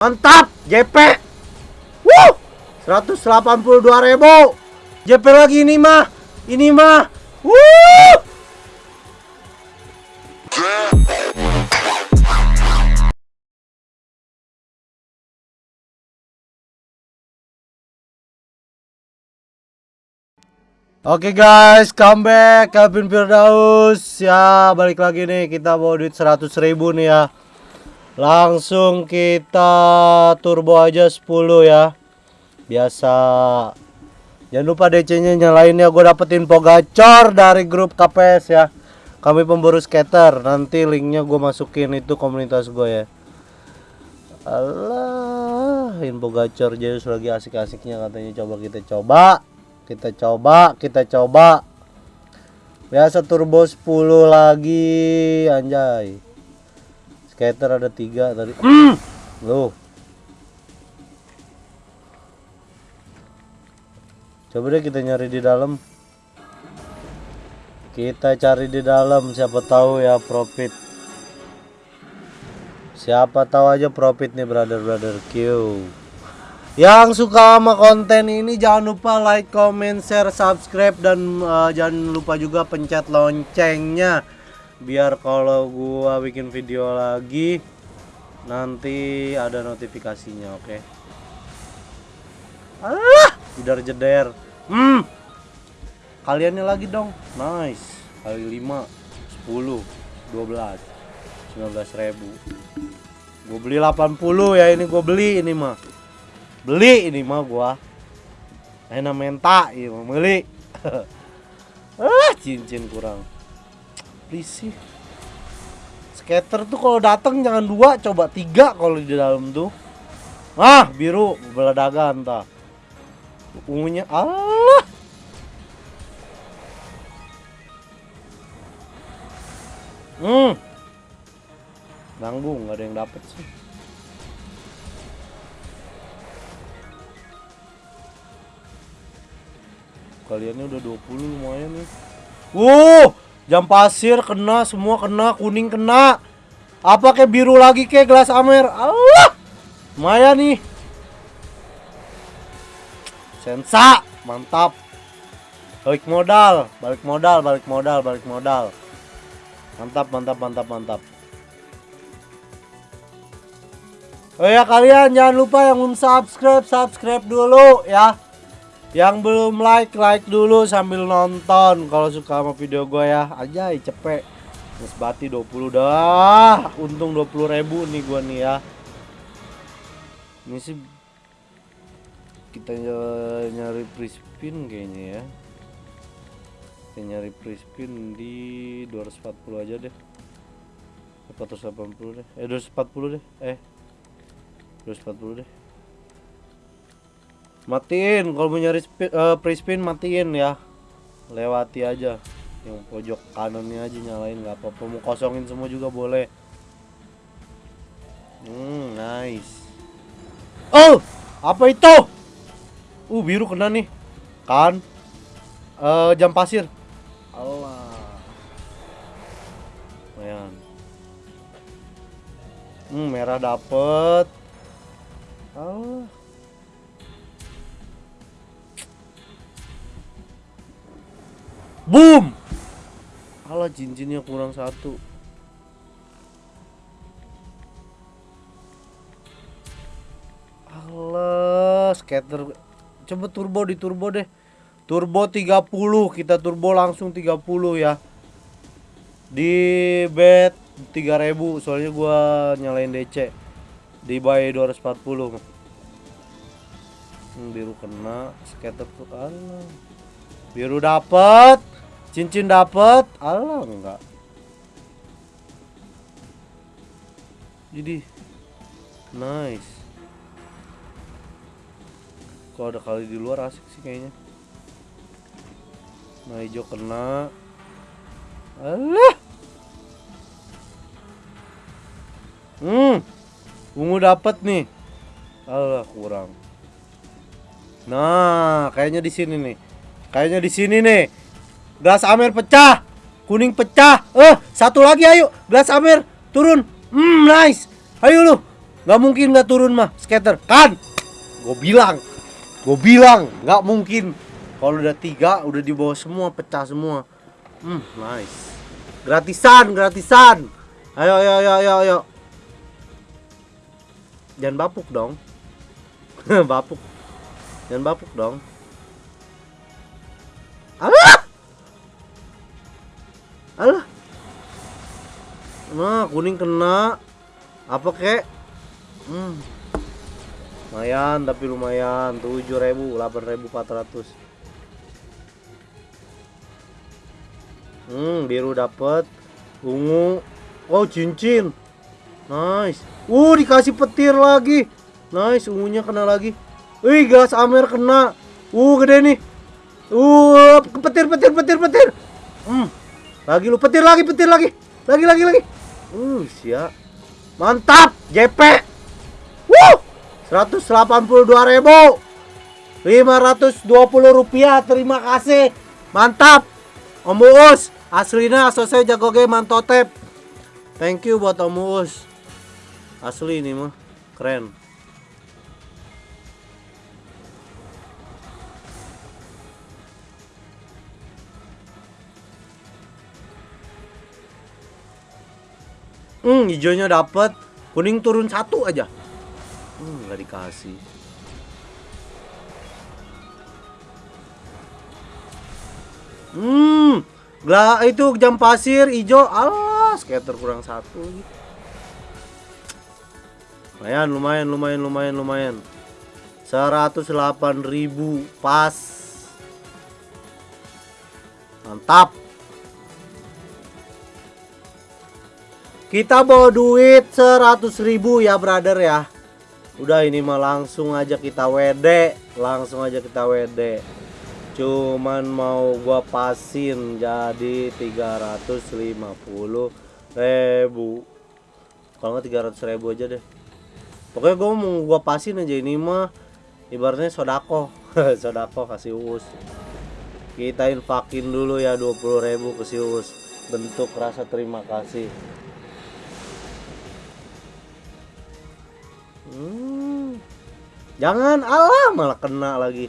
Mantap, JP. Wuh, 182 ribu. JP lagi ini mah, ini mah. Wuh. Oke guys, comeback Calvin Firdaus Ya, balik lagi nih Kita bawa duit 100 ribu nih ya Langsung kita turbo aja 10 ya. Biasa. Jangan lupa DC-nya nyalain ya. Gue dapet info gacor dari grup KPS ya. Kami pemburu skater. Nanti linknya gue masukin. Itu komunitas gue ya. Allah Info gacor Jayus lagi asik-asiknya katanya. Coba kita coba. Kita coba kita coba. Biasa turbo 10 lagi anjay skater ada tiga tadi. Mm. loh. Coba deh kita nyari di dalam. Kita cari di dalam siapa tahu ya profit. Siapa tahu aja profit nih brother brother Q. Yang suka sama konten ini jangan lupa like, comment, share, subscribe dan uh, jangan lupa juga pencet loncengnya biar kalau gua bikin video lagi nanti ada notifikasinya, oke? Okay? Ah, jedar jeder. Hmm. Kaliannya lagi dong. Nice. Kali 5 10 12 19 ribu Gue beli 80 ya ini gue beli ini mah beli ini mah gua enak menta mau beli ah cincin kurang please sih. Skater tuh kalau datang jangan dua coba tiga kalau di dalam tuh. Ah biru beladagan entah. Ungunya Allah hmm. Nanggung nggak ada yang dapet sih. Kaliannya udah 20 lumayan nih. Wuh jam pasir kena semua kena kuning kena. Apa kayak biru lagi kayak gelas amer? Allah! Lumayan nih. Sensa mantap. Balik modal balik modal balik modal balik modal. Mantap mantap mantap mantap. Oh ya kalian jangan lupa yang belum subscribe subscribe dulu ya yang belum like, like dulu sambil nonton. Kalau suka sama video gue ya. Aja cepet. Nesbati 20 dah. Untung 20 ribu nih gue nih ya. Ini sih Kita nyari prispin kayaknya ya. Kita nyari prispin di 240 aja deh. 480 deh. Eh 240 deh. Eh 240 deh matiin kalau mau nyari uh, pre-spin matiin ya. Lewati aja. Yang pojok kanannya aja nyalain nggak apa-apa. Mau kosongin semua juga boleh. Hmm nice. Oh apa itu? Uh biru kena nih. Kan? Uh, jam pasir. Allah lumayan. Hmm merah dapet. Allah Boom! Alah cincinnya kurang satu. Alah, scatter. Coba turbo di turbo deh. Turbo 30, kita turbo langsung 30 ya. Di bet 3000 soalnya gua nyalain DC. Di buy 240. Hmm, biru kena, scatter tuh alah. Biru dapat. Cincin dapat, Allah enggak. Jadi nice. Kalau ada kali di luar asik sih kayaknya. Nah hijau kena. Allah. Hmm. Ungu dapat nih. Allah kurang. Nah, kayaknya di sini nih. Kayaknya di sini nih. Gelas Amer pecah. Kuning pecah. Eh, satu lagi ayo. Gelas Amer turun. Hmm, nice. Ayo lu. Gak mungkin nggak turun mah skater kan? Gue bilang, gue bilang nggak mungkin. Kalau udah tiga, udah di bawah semua, pecah semua. Hmm, nice. Gratisan, gratisan. Ayo, ayo, ayo, ayo, ayo. Jangan bapuk dong. bapuk. Jangan bapuk dong. Alah! Alah. Nah, kuning kena. Apa kek? Hmm. Lumayan, tapi lumayan. 7000, 8400. Hmm, biru dapat. Ungu. Oh, cincin. Nice. Uh, dikasih petir lagi. Nice, ungunya kena lagi. Wih, gas Amer kena. Uh, gede nih. Uh, petir, petir, petir, petir. Hmm. Lagi lu petir lagi, petir lagi. Lagi, lagi, lagi. Uh, siap. Mantap, JP. Wuh. 182 ribu 520 rupiah terima kasih mantap Om Uus Aslinya selesai jago game mantotep. Thank you buat Om Uus. Asli ini mah keren. Hmm, hijaunya dapat, kuning turun satu aja. Hmm, nggak dikasih. Hmm, lah itu jam pasir hijau. Alah, skater kurang satu. Lumayan, lumayan, lumayan, lumayan, lumayan. 108.000 pas. Mantap. Kita bawa duit 100.000 ya, brother ya. Udah ini mah langsung aja kita WD, langsung aja kita WD cuman mau gua pasin jadi 350 ribu. Kalau nggak 300 ribu aja deh. Pokoknya gua mau gua pasin aja ini mah. Ibaratnya sodako. Sodako kasih us kita infakin dulu ya 20 ribu ke si us bentuk rasa terima kasih hmm. jangan Allah malah kena lagi.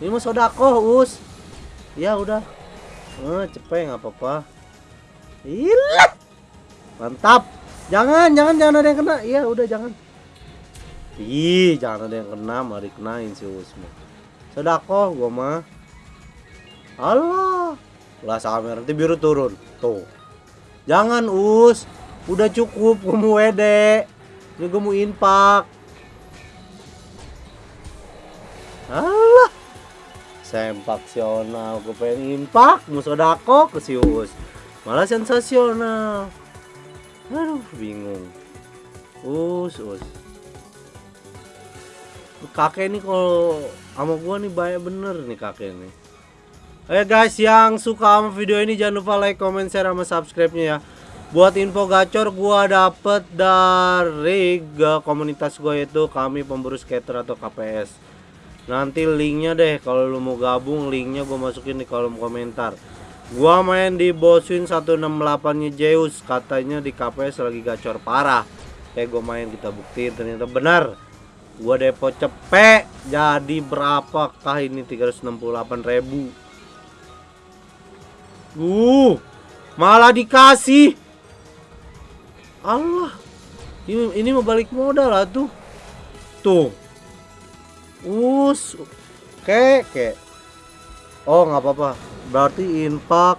Ini mah sodako us. Ya udah. Eh, cepet nggak apa-apa. Ilah. mantap. Jangan jangan jangan ada yang kena. Iya udah jangan. Ih jangan ada yang kena mari kenain si us mah. Sodako gua mah. Allah. Lah sama nanti biru turun. Tuh. Jangan us. Udah cukup gua mau wede gua mau infak Allah sempaksional gue pengen impak. Musodako ke sius. Malah sensasional. Aduh bingung. Us us. Kakek ini kalau sama gua nih banyak bener nih kakek nih. Oke guys yang suka sama video ini jangan lupa like, comment, share, sama subscribe-nya ya Buat info gacor gua dapet dari komunitas gua yaitu kami pemburu skater atau KPS nanti linknya deh kalau lu mau gabung linknya gue masukin di kolom komentar. Gua main di Boswin 168 nya Zeus katanya di KPS lagi gacor parah. Kayak gue main kita buktiin ternyata benar. Gua depo cepet jadi berapakah ini 368 ribu? Uh malah dikasih Allah. Ini, ini mau balik modal lah tuh. Tuh. Us. Kek oh nggak apa-apa. Berarti infak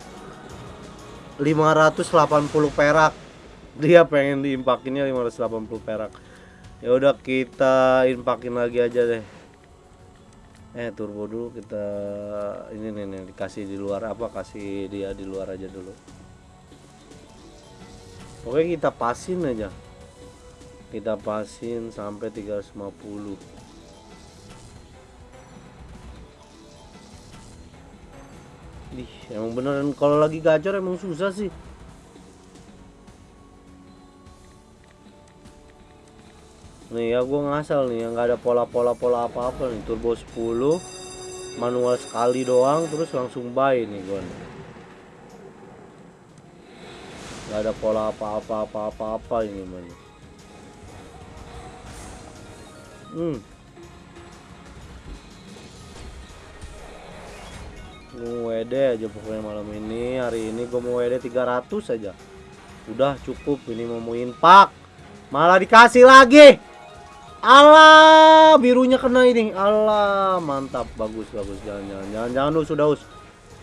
580 perak. Dia pengen diimpakinnya 580 perak. Ya udah kita inpakin lagi aja deh. Eh turbo dulu kita ini nih dikasih di luar apa? Kasih dia di luar aja dulu oke kita pasin aja kita pasin sampai 350 Ih, emang beneran kalau lagi gacor emang susah sih. Nih ya gue ngasal nih yang nggak ada pola-pola pola apa-apa nih turbo 10 manual sekali doang terus langsung buy nih gue nih. Gak ada pola apa-apa apa-apa apa ini mana. Hmm. Gue WD aja pokoknya malam ini. Hari ini gue mau WD 300 aja. Udah cukup ini mau pak. Malah dikasih lagi. Allah birunya kena ini. Allah mantap. Bagus bagus. Jangan jangan jangan jangan lu sudah us.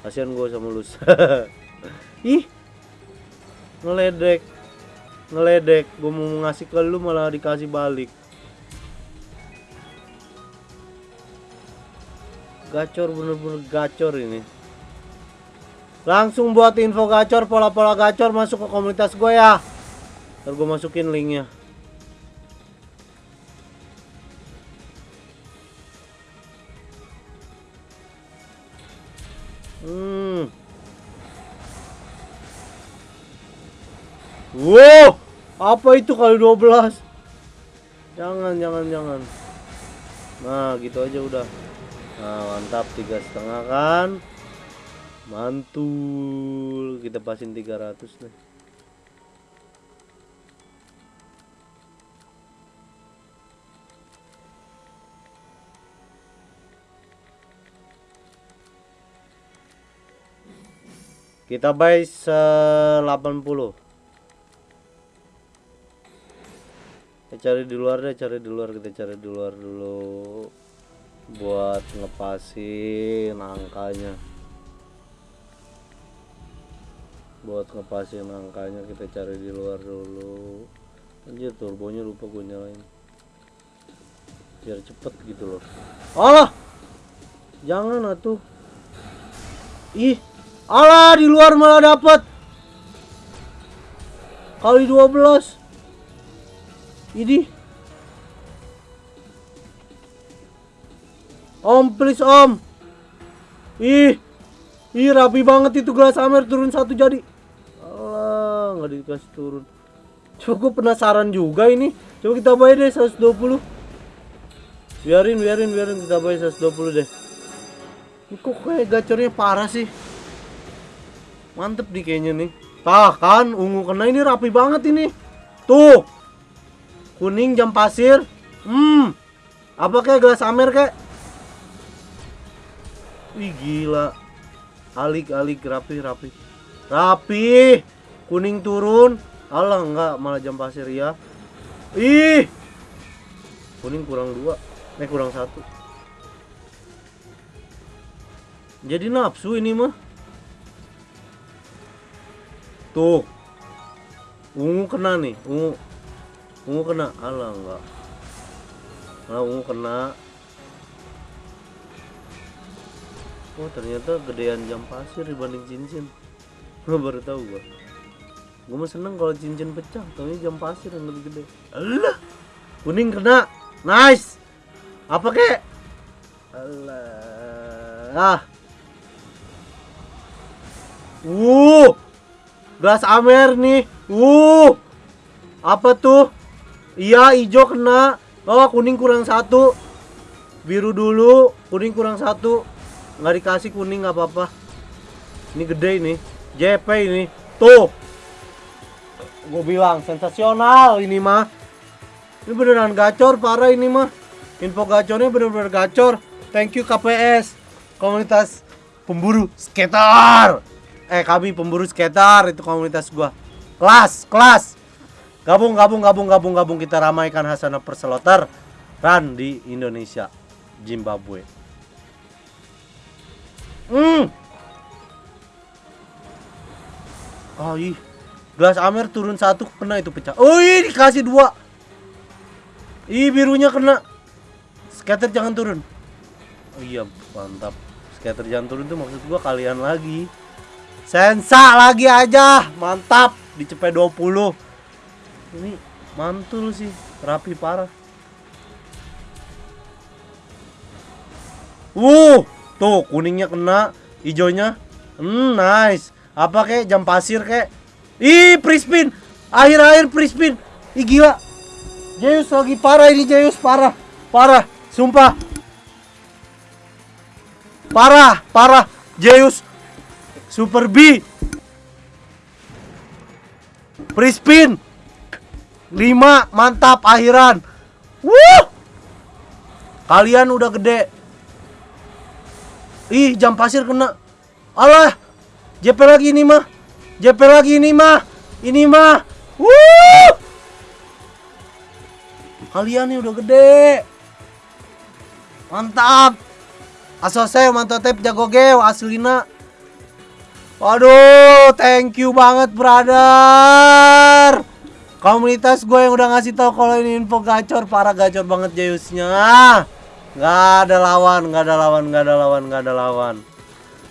Kasihan gue sama lu ih ngeledek. Ngeledek. Gue mau ngasih ke lu malah dikasih balik. Gacor bener-bener gacor ini. Langsung buat info gacor pola-pola gacor masuk ke komunitas gue ya. Ntar gue masukin linknya wow. Apa itu kali 12 jangan jangan jangan. Nah gitu aja udah. Nah mantap tiga setengah kan? Mantul. Kita pasin 300 nih. Kita buy se 80 kita cari di luar deh cari di luar kita cari di luar dulu buat ngepasin angkanya. Buat ngepasin angkanya kita cari di luar dulu. Anjir turbonya lupa gue nyalain. Biar cepet gitu loh. Allah! Jangan atuh. Ih Allah di luar malah dapet. Kali 12 ini Om, please om. Ih, ih rapi banget itu gelas Amer turun satu jadi. Allah, nggak dikasih turun. Coba gue penasaran juga ini. Coba kita bayar deh 120. Biarin, biarin, biarin kita bayar 120 deh. Ini kok kayak gacornya parah sih. Mantep nih kayaknya nih. Tah kan, ungu kena ini rapi banget ini. Tuh. Kuning jam pasir. Hmm. Apa kayak gelas Amer kayak? Wih gila. Alik-alik rapi rapi. Rapi. Kuning turun. Alah enggak malah jam pasir ya. Ih. Kuning kurang dua. Eh kurang satu. Jadi nafsu ini mah. Tuh. Ungu kena nih, ungu. Ungu kena. Alah enggak. Nah, ungu kena. oh ternyata gedean jam pasir dibanding cincin. Gue baru tahu gue gue mah seneng kalau cincin pecah tapi jam pasir yang lebih gede. Allah kuning kena. Nice. Apa kek? Allah ah. Wuh Gas Amer nih. Wuh Apa tuh Iya hijau kena. Oh kuning kurang satu. Biru dulu Kuning kurang satu. Nggak dikasih kuning nggak apa-apa. Ini gede ini. JP ini. Tuh. Gue bilang sensasional ini mah. Ini beneran gacor parah ini mah. Info gacornya bener-bener gacor. Thank you KPS komunitas pemburu skater. Eh kami pemburu skater itu komunitas gua. Kelas kelas gabung gabung gabung gabung gabung kita ramaikan Hasanah Perseloter run di Indonesia Zimbabwe Hmm. Oh ih. Gelas Amer turun satu kena itu pecah. Oh ih dikasih dua. Ih birunya kena. Scatter jangan turun. Oh iya mantap. Scatter jangan turun tuh maksud gua kalian lagi. Sensa lagi aja. Mantap. Dicepet 20. Ini mantul sih. Rapi parah. Wuh. Tuh, kuningnya kena, hijaunya. Hmm, nice. Apa kek jam pasir kek? Ih, prispin. Akhir-akhir prispin. Ih, gila. Zeus lagi parah ini Zeus, parah. Parah, sumpah. Parah, parah. Zeus Super B. Prispin. 5 mantap akhiran. Wuh. Kalian udah gede. Ih, jam pasir kena. Alah. JP lagi ini mah. JP lagi ini mah. Ini mah. Wuh. Kalian nih udah gede. Mantap. Asose mantap jago geo aslina. Waduh, thank you banget brother. Komunitas gue yang udah ngasih tahu kalau ini info gacor, parah gacor banget Jayusnya. Nggak ada lawan, nggak ada lawan, nggak ada lawan, nggak ada lawan.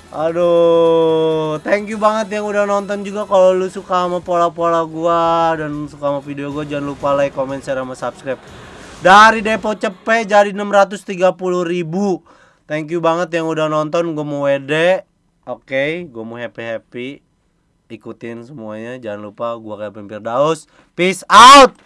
Aduh, thank you banget yang udah nonton juga. Kalau lu suka sama pola-pola gua dan suka sama video gua, jangan lupa like, comment, share, sama subscribe. Dari depo cepet jadi 630 ribu. Thank you banget yang udah nonton. Gue mau WD. Oke, okay, gue mau happy-happy. Ikutin semuanya. Jangan lupa gua kayak Firdaus. Peace out.